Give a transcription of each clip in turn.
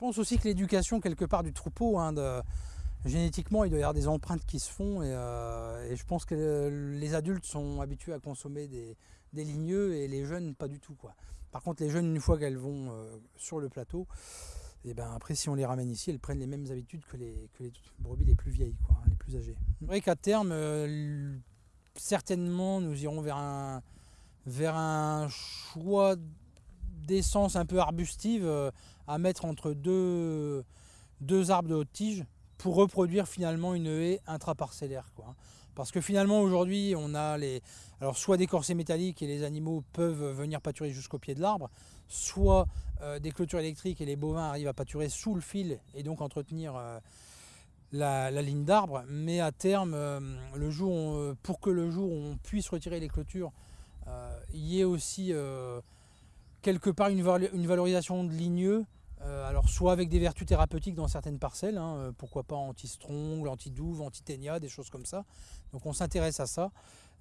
pense aussi que l'éducation quelque part du troupeau, hein, de, génétiquement il doit y avoir des empreintes qui se font et, euh, je pense que les adultes sont habitués à consommer des, ligneux et les jeunes pas du tout. Quoi. Par contre les jeunes une fois qu'elles vont euh, sur le plateau, et ben après si on les ramène ici elles prennent les mêmes habitudes que les, brebis les plus vieilles, quoi, hein, les plus âgées. C'est vrai qu'à terme euh, certainement nous irons vers un, vers un choix d'essence un peu arbustive à mettre entre deux, deux arbres de haute tige pour reproduire finalement une haie intraparcellaire. Quoi. Parce que finalement aujourd'hui on a les, alors soit des corsets métalliques et les animaux peuvent venir pâturer jusqu'au pied de l'arbre, soit euh, des clôtures électriques et les bovins arrivent à pâturer sous le fil et donc entretenir euh, la, ligne d'arbre. Mais à terme, euh, le jour pour que le jour où on puisse retirer les clôtures, il y ait aussi quelque part une, valorisation de ligneux, euh, alors soit avec des vertus thérapeutiques dans certaines parcelles, hein, euh, pourquoi pas anti-strongle, anti-douve, anti-ténia, des choses comme ça. Donc on s'intéresse à ça.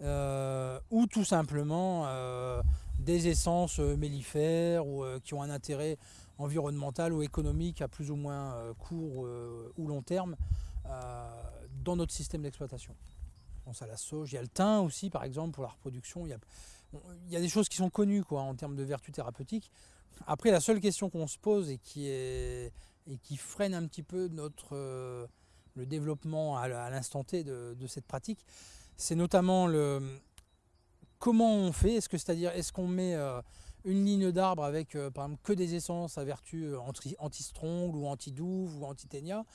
Euh, ou tout simplement des essences mellifères ou, qui ont un intérêt environnemental ou économique à plus ou moins court ou long terme dans notre système d'exploitation. On pense à la sauge, il y a le thym aussi par exemple pour la reproduction. Il y a des choses qui sont connues quoi, en termes de vertus thérapeutiques. Après, la seule question qu'on se pose et qui, est, et qui freine un petit peu notre, euh, le développement à, l'instant T de, cette pratique, c'est notamment le comment on fait? Est-ce c'est-à-dire est-ce qu'on met euh, une ligne d'arbre avec euh, par exemple que des essences à vertu anti-strongle ou anti-douve ou anti-ténia?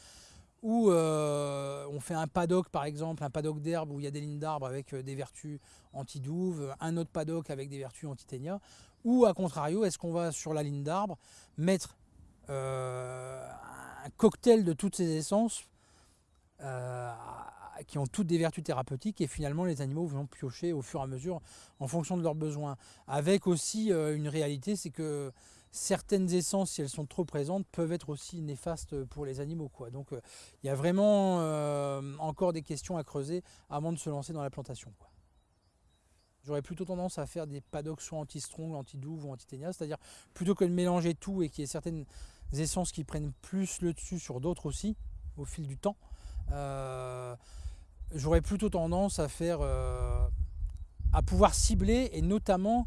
Ou on fait un paddock par exemple, un paddock d'herbe où il y a des lignes d'arbres avec des vertus anti-douve, un autre paddock avec des vertus anti-ténia, ou à contrario, est-ce qu'on va sur la ligne d'arbre mettre euh, un cocktail de toutes ces essences euh, qui ont toutes des vertus thérapeutiques et finalement les animaux vont piocher au fur et à mesure en fonction de leurs besoins. Avec aussi euh, une réalité, c'est que certaines essences, si elles sont trop présentes, peuvent être aussi néfastes pour les animaux. Donc il y a vraiment encore des questions à creuser avant de se lancer dans la plantation. J'aurais plutôt tendance à faire des paddocks soit anti-strong, anti-douve ou anti-ténia, c'est-à-dire plutôt que de mélanger tout et qu'il y ait certaines essences qui prennent plus le dessus sur d'autres aussi au fil du temps. Euh, j'aurais plutôt tendance à faire euh, à pouvoir cibler et notamment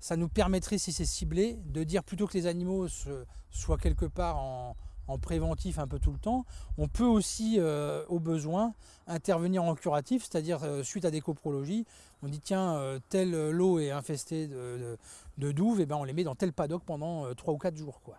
ça nous permettrait si c'est ciblé de dire plutôt que les animaux soient quelque part en, en préventif un peu tout le temps. On peut aussi, euh, au besoin, intervenir en curatif, c'est-à-dire euh, suite à des coprologies, on dit tiens, euh, tel lot est infesté de, douves, et ben on les met dans tel paddock pendant 3 ou 4 jours. Quoi.